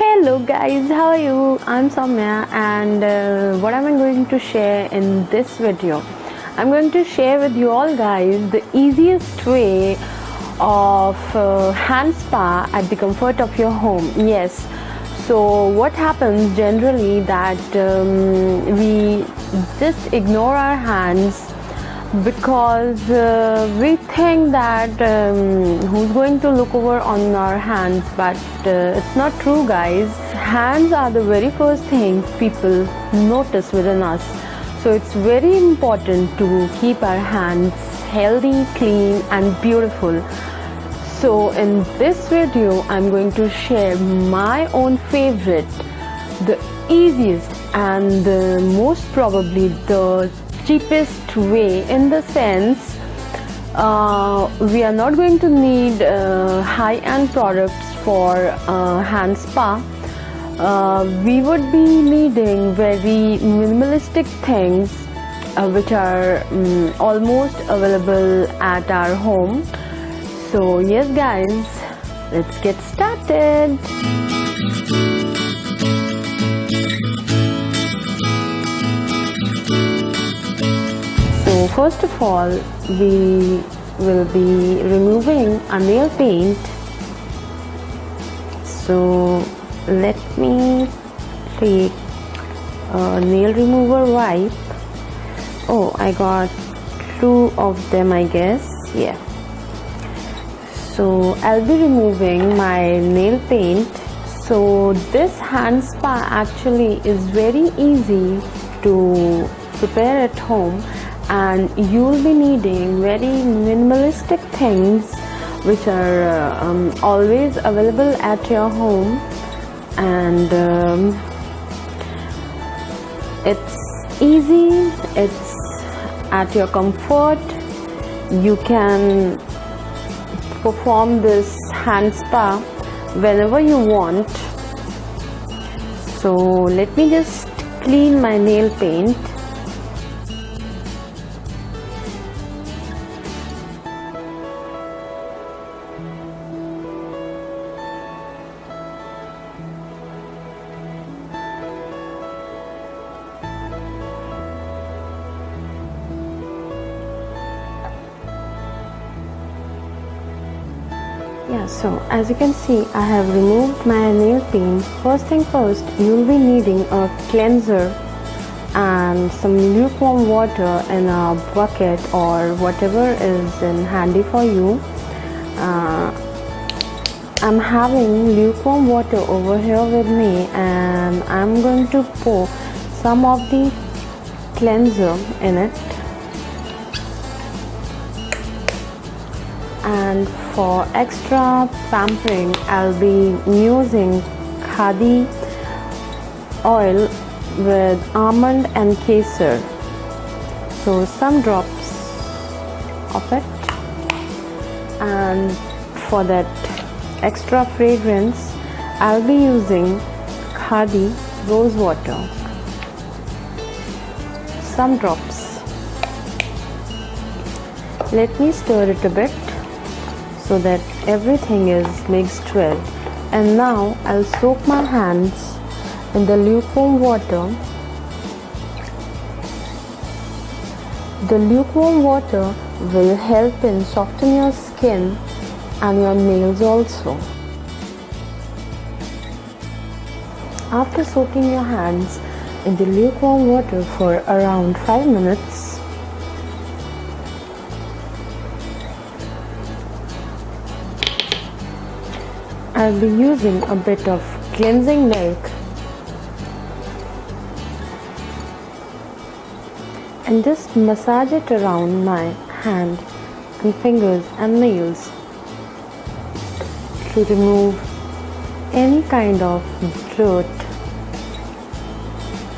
Hello guys, how are you? I'm Soumya and uh, what am I going to share in this video? I'm going to share with you all guys the easiest way of uh, hand spa at the comfort of your home. Yes, so what happens generally that um, we just ignore our hands because uh, we think that um, who's going to look over on our hands but uh, it's not true guys. Hands are the very first thing people notice within us. So it's very important to keep our hands healthy clean and beautiful. So in this video i'm going to share my own favorite the easiest and the most probably the cheapest way in the sense uh, we are not going to need uh, high-end products for uh, hand spa. Uh, we would be needing very minimalistic things uh, which are um, almost available at our home. So yes guys let's get started first of all we will be removing a nail paint. So let me take a nail remover wipe. Oh I got two of them I guess. Yeah. So I'll be removing my nail paint. So this hand spa actually is very easy to prepare at home and you'll be needing very minimalistic things which are uh, um, always available at your home. And um, it's easy it's at your comfort. You can perform this hand spa whenever you want. So let me just clean my nail paint yeah so as you can see I have removed my nail paint first thing first you'll be needing a cleanser and some lukewarm water in a bucket or whatever is in handy for you. Uh, I'm having lukewarm water over here with me and I'm going to pour some of the cleanser in it and for extra pampering I'll be using khadi oil with almond and kesar. So some drops of it. And for that extra fragrance I'll be using khadi rose water. Some drops. Let me stir it a bit so that everything is mixed well and now I'll soak my hands in the lukewarm water. The lukewarm water will help in soften your skin and your nails also. After soaking your hands in the lukewarm water for around 5 minutes I'll be using a bit of cleansing milk. And just massage it around my hand and fingers and nails to remove any kind of dirt.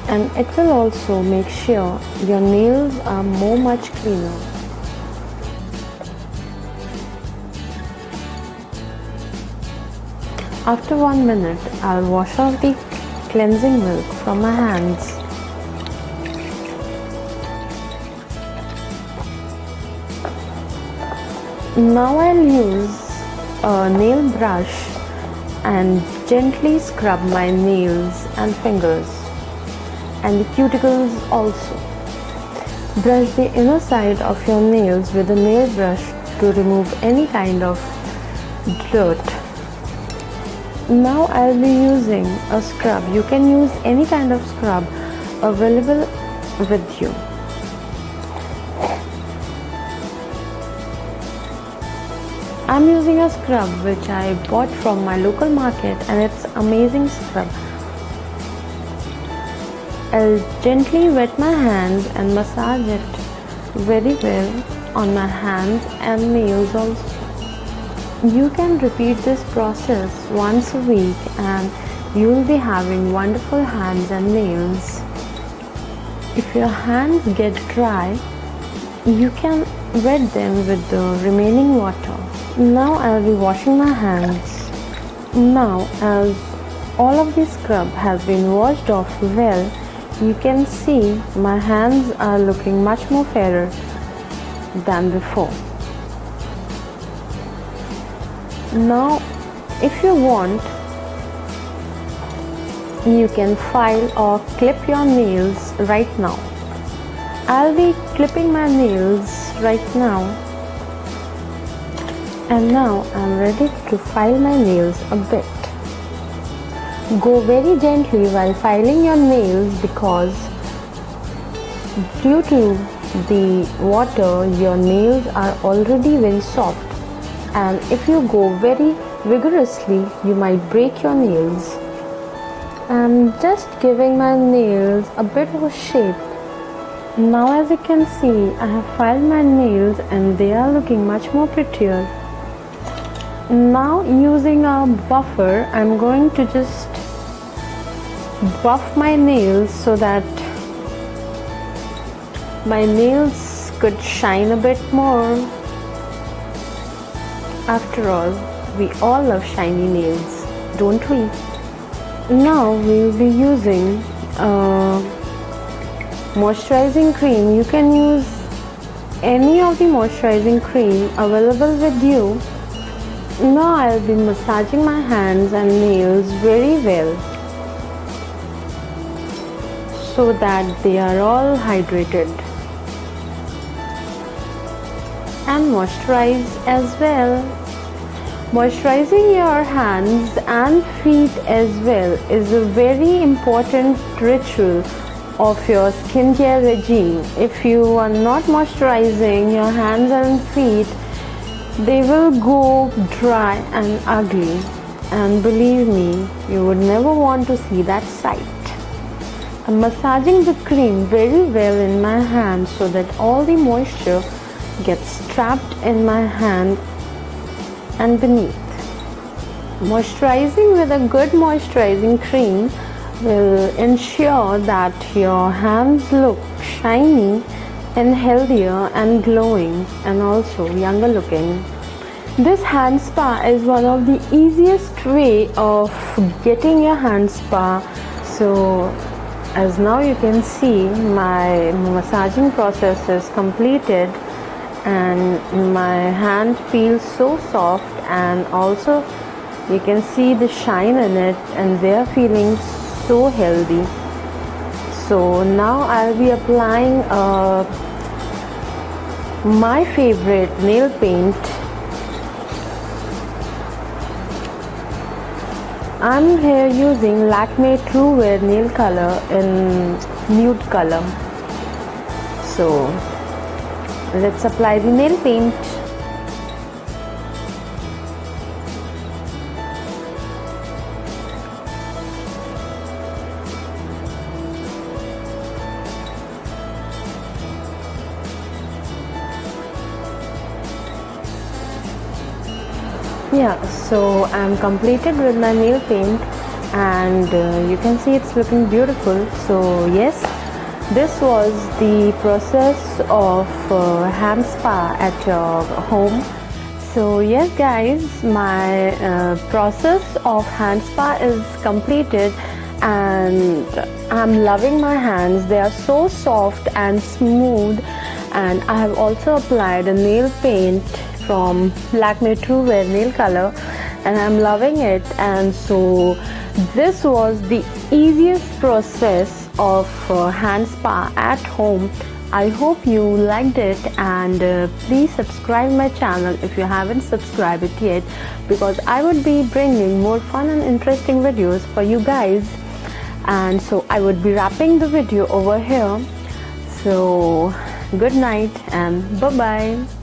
And it will also make sure your nails are more much cleaner After one minute, I'll wash off the cleansing milk from my hands. Now I'll use a nail brush and gently scrub my nails and fingers and the cuticles also. Brush the inner side of your nails with a nail brush to remove any kind of dirt. Now I'll be using a scrub. You can use any kind of scrub available with you. I'm using a scrub which I bought from my local market and it's amazing scrub. I'll gently wet my hands and massage it very well on my hands and nails also. You can repeat this process once a week and you'll be having wonderful hands and nails. If your hands get dry, you can wet them with the remaining water. Now I'll be washing my hands. Now as all of the scrub has been washed off well, you can see my hands are looking much more fairer than before. Now if you want you can file or clip your nails right now. I'll be clipping my nails right now and now I'm ready to file my nails a bit. Go very gently while filing your nails because due to the water your nails are already very soft and if you go very vigorously you might break your nails. I'm just giving my nails a bit of a shape. Now as you can see I have filed my nails and they are looking much more prettier now using a buffer I'm going to just buff my nails so that my nails could shine a bit more after all we all love shiny nails don't we? Now we will be using a moisturizing cream. You can use any of the moisturizing cream available with you. Now I'll be massaging my hands and nails very well so that they are all hydrated and moisturized as well. Moisturizing your hands and feet as well is a very important ritual of your skincare regime. If you are not moisturizing your hands and feet, they will go dry and ugly and believe me you would never want to see that sight I'm massaging the cream very well in my hand so that all the moisture gets trapped in my hand and beneath moisturizing with a good moisturizing cream will ensure that your hands look shiny and healthier and glowing and also younger looking. This hand spa is one of the easiest way of getting your hand spa. So as now you can see my massaging process is completed and my hand feels so soft and also you can see the shine in it and they are feeling so healthy. So now I'll be applying uh, my favorite nail paint. I'm here using Lakme True Wear nail color in nude color. So let's apply the nail paint. Yeah so I'm completed with my nail paint and uh, you can see it's looking beautiful. So yes this was the process of uh, hand spa at your home. So yes guys my uh, process of hand spa is completed and I'm loving my hands. They are so soft and smooth and I have also applied a nail paint from Lakme True Wear Nail Color and I'm loving it. And so this was the easiest process of uh, hand spa at home. I hope you liked it and uh, please subscribe my channel if you haven't subscribed it yet because I would be bringing more fun and interesting videos for you guys. And so I would be wrapping the video over here. So good night and bye bye